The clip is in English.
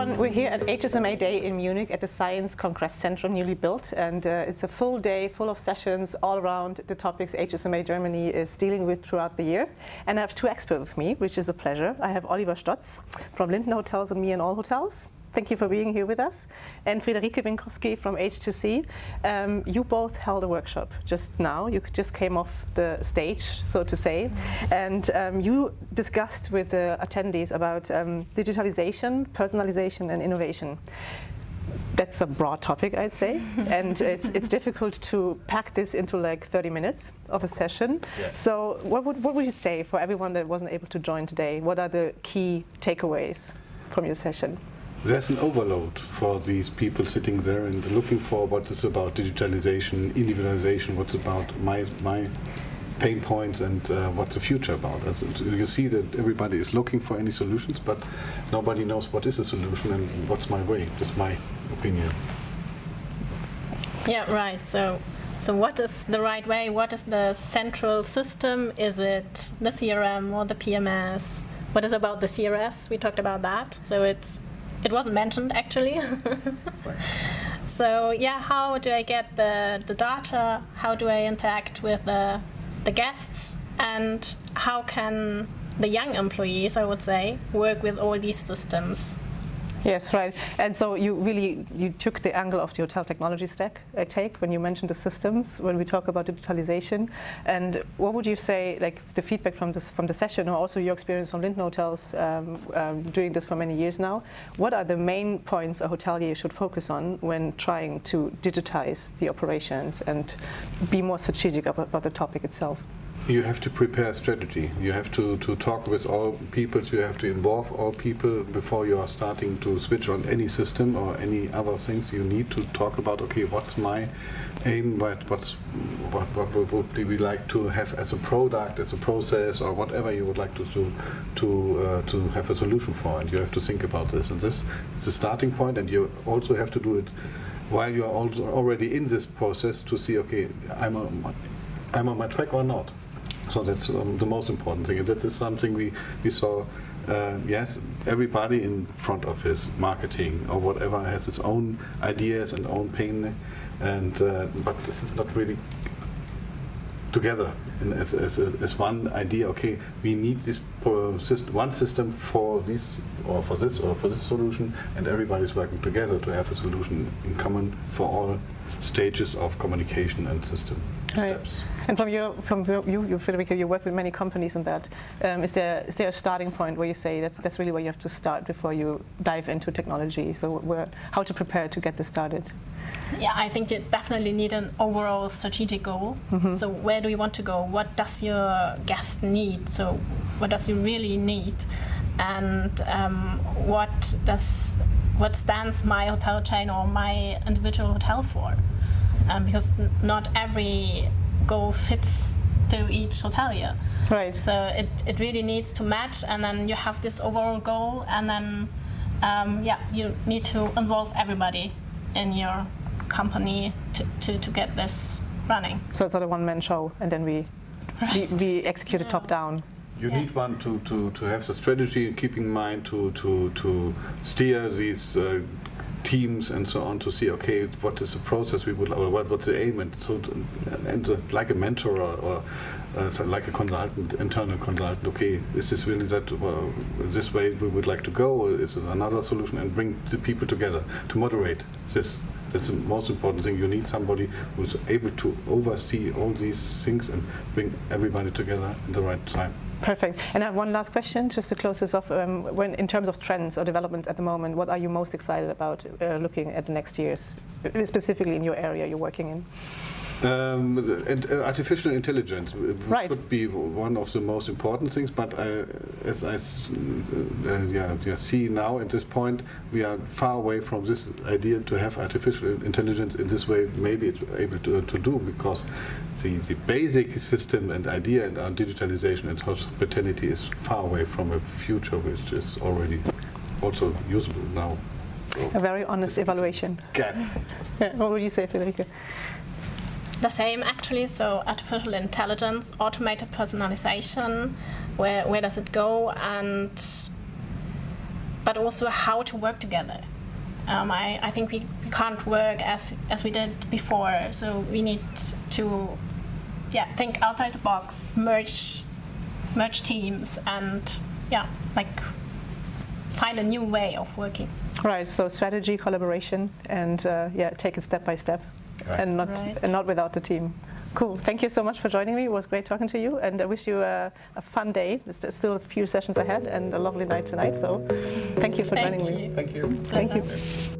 everyone, we're here at HSMA Day in Munich at the Science Congress Center, newly built, and uh, it's a full day full of sessions all around the topics HSMA Germany is dealing with throughout the year. And I have two experts with me, which is a pleasure. I have Oliver Stotz from Lindner Hotels and Me and All Hotels. Thank you for being here with us. And Friederike Winkowski from H2C. Um, you both held a workshop just now. You just came off the stage, so to say. And um, you discussed with the attendees about um, digitalization, personalization and innovation. That's a broad topic, I'd say, and it's, it's difficult to pack this into like 30 minutes of a session. Yes. So what would, what would you say for everyone that wasn't able to join today? What are the key takeaways from your session? There's an overload for these people sitting there and looking for what is about digitalization, individualization, what's about my my pain points and uh, what's the future about. You see that everybody is looking for any solutions, but nobody knows what is a solution and what's my way. That's my opinion. Yeah, right. So, so what is the right way? What is the central system? Is it the CRM or the PMS? What is about the CRS? We talked about that. So it's it wasn't mentioned actually. so yeah, how do I get the, the data? How do I interact with the, the guests? And how can the young employees, I would say, work with all these systems Yes, right. And so you really you took the angle of the hotel technology stack, I take, when you mentioned the systems, when we talk about digitalization. And what would you say, like the feedback from this from the session, or also your experience from Lindner Hotels, um, um, doing this for many years now? What are the main points a hotelier should focus on when trying to digitize the operations and be more strategic about, about the topic itself? You have to prepare a strategy. You have to, to talk with all people. You have to involve all people before you are starting to switch on any system or any other things. You need to talk about, okay, what's my aim, what, what's, what, what would we like to have as a product, as a process, or whatever you would like to do to, uh, to have a solution for. And you have to think about this. And this is the starting point, and you also have to do it while you are also already in this process to see, okay, I'm, a, I'm on my track or not. So that's um, the most important thing. And that is something we, we saw, uh, yes, everybody in front office, marketing or whatever has its own ideas and own pain. And, uh, but this is not really together as, as, as, one idea, okay, we need this one system for this or for this or for this solution and everybody's working together to have a solution in common for all stages of communication and system right. steps. And from your, from you, you, Federica, you work with many companies in that. Um, is there is there a starting point where you say that's that's really where you have to start before you dive into technology? So where, how to prepare to get this started? Yeah, I think you definitely need an overall strategic goal. Mm -hmm. So where do you want to go? What does your guest need? So what does he really need? And um, what does what stands my hotel chain or my individual hotel for? Um, because not every goal fits to each hotelier. Right. So it, it really needs to match, and then you have this overall goal, and then um, yeah, you need to involve everybody in your company to, to, to get this running. So it's not a one-man show, and then we, right. we, we, execute it top-down. You yeah. need one to, to, to have the strategy and keep in mind to, to, to steer these uh, teams and so on to see, okay, what is the process we would, what, what's the aim, and so and uh, like a mentor or, or uh, so like a consultant, internal consultant, okay, is this really that, well, this way we would like to go, or is it another solution, and bring the people together to moderate this that's the most important thing. You need somebody who's able to oversee all these things and bring everybody together in the right time. Perfect. And I have one last question, just to close this off. Um, when, in terms of trends or developments at the moment, what are you most excited about uh, looking at the next years, specifically in your area you're working in? Um, and uh, artificial intelligence right. should be one of the most important things, but I, as I uh, uh, yeah, yeah, see now at this point, we are far away from this idea to have artificial intelligence in this way, maybe it's able to, to do, because the, the basic system and idea and our digitalization and hospitality is far away from a future which is already also usable now. So a very honest evaluation. Gap. yeah, what would you say, Federica? The same actually, so artificial intelligence, automated personalization, where, where does it go? And but also how to work together. Um, I, I think we, we can't work as as we did before, so we need to yeah think outside the box, merge merge teams, and yeah like find a new way of working. Right. So strategy, collaboration, and uh, yeah, take it step by step, Right. and not Right. and not without the team. Cool. Thank you so much for joining me. It was great talking to you, and I wish you a, a fun day. There's still a few sessions ahead, and a lovely night tonight. So, thank you for Thank joining me. you. Thank you. Thank you.